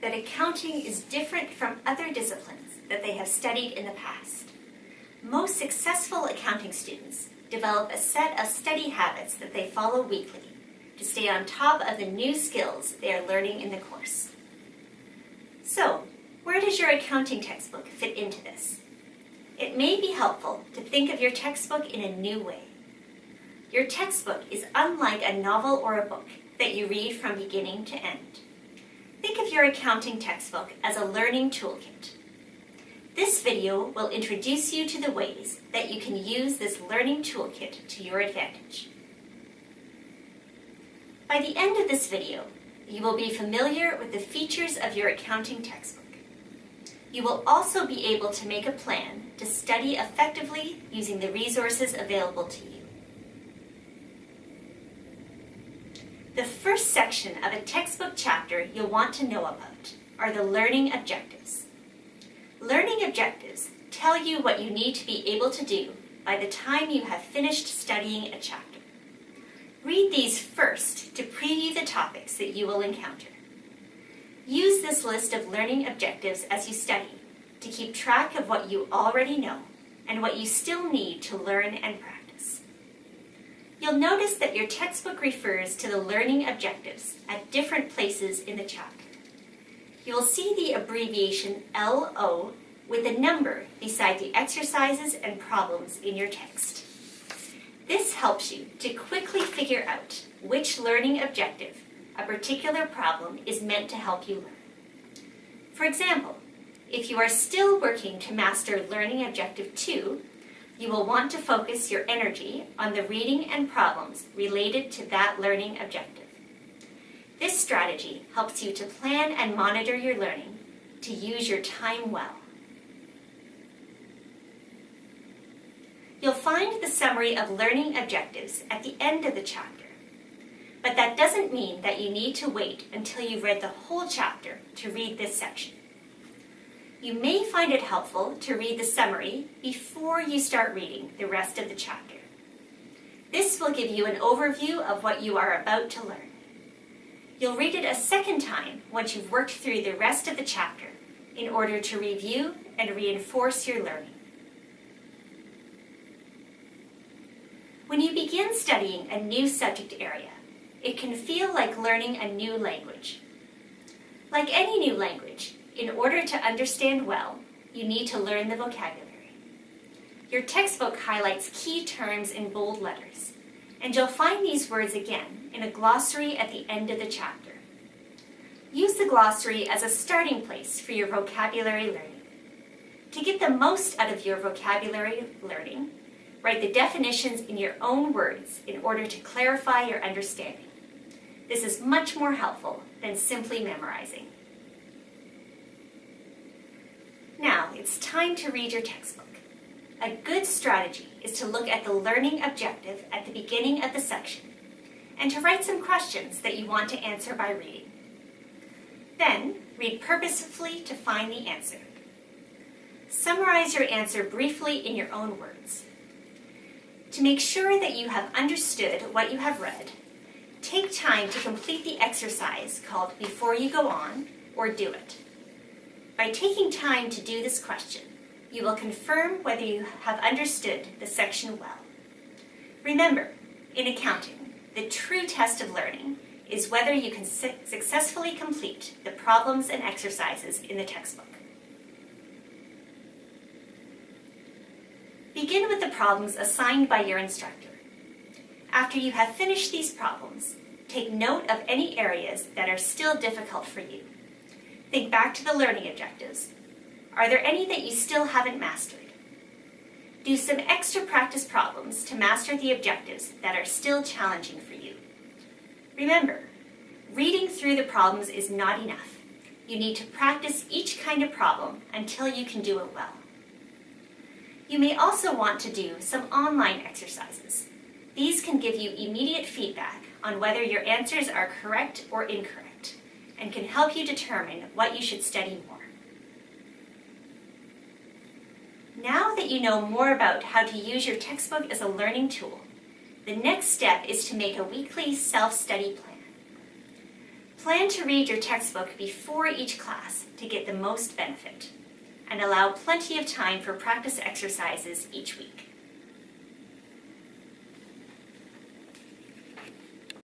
that accounting is different from other disciplines that they have studied in the past. Most successful accounting students develop a set of study habits that they follow weekly to stay on top of the new skills they are learning in the course. So, where does your accounting textbook fit into this? It may be helpful to think of your textbook in a new way. Your textbook is unlike a novel or a book that you read from beginning to end. Your accounting textbook as a learning toolkit. This video will introduce you to the ways that you can use this learning toolkit to your advantage. By the end of this video, you will be familiar with the features of your accounting textbook. You will also be able to make a plan to study effectively using the resources available to you. The first section of a textbook chapter you'll want to know about are the learning objectives. Learning objectives tell you what you need to be able to do by the time you have finished studying a chapter. Read these first to preview the topics that you will encounter. Use this list of learning objectives as you study to keep track of what you already know and what you still need to learn and practice. You'll notice that your textbook refers to the learning objectives at different places in the chapter. You will see the abbreviation LO with a number beside the exercises and problems in your text. This helps you to quickly figure out which learning objective a particular problem is meant to help you learn. For example, if you are still working to master Learning Objective 2, you will want to focus your energy on the reading and problems related to that learning objective. This strategy helps you to plan and monitor your learning to use your time well. You'll find the summary of learning objectives at the end of the chapter, but that doesn't mean that you need to wait until you've read the whole chapter to read this section. You may find it helpful to read the summary before you start reading the rest of the chapter. This will give you an overview of what you are about to learn. You'll read it a second time once you've worked through the rest of the chapter in order to review and reinforce your learning. When you begin studying a new subject area, it can feel like learning a new language. Like any new language, in order to understand well, you need to learn the vocabulary. Your textbook highlights key terms in bold letters, and you'll find these words again in a glossary at the end of the chapter. Use the glossary as a starting place for your vocabulary learning. To get the most out of your vocabulary learning, write the definitions in your own words in order to clarify your understanding. This is much more helpful than simply memorizing. Now, it's time to read your textbook. A good strategy is to look at the learning objective at the beginning of the section and to write some questions that you want to answer by reading. Then, read purposefully to find the answer. Summarize your answer briefly in your own words. To make sure that you have understood what you have read, take time to complete the exercise called Before You Go On or Do It. By taking time to do this question, you will confirm whether you have understood the section well. Remember, in accounting, the true test of learning is whether you can su successfully complete the problems and exercises in the textbook. Begin with the problems assigned by your instructor. After you have finished these problems, take note of any areas that are still difficult for you. Think back to the learning objectives. Are there any that you still haven't mastered? Do some extra practice problems to master the objectives that are still challenging for you. Remember, reading through the problems is not enough. You need to practice each kind of problem until you can do it well. You may also want to do some online exercises. These can give you immediate feedback on whether your answers are correct or incorrect and can help you determine what you should study more. Now that you know more about how to use your textbook as a learning tool, the next step is to make a weekly self-study plan. Plan to read your textbook before each class to get the most benefit, and allow plenty of time for practice exercises each week.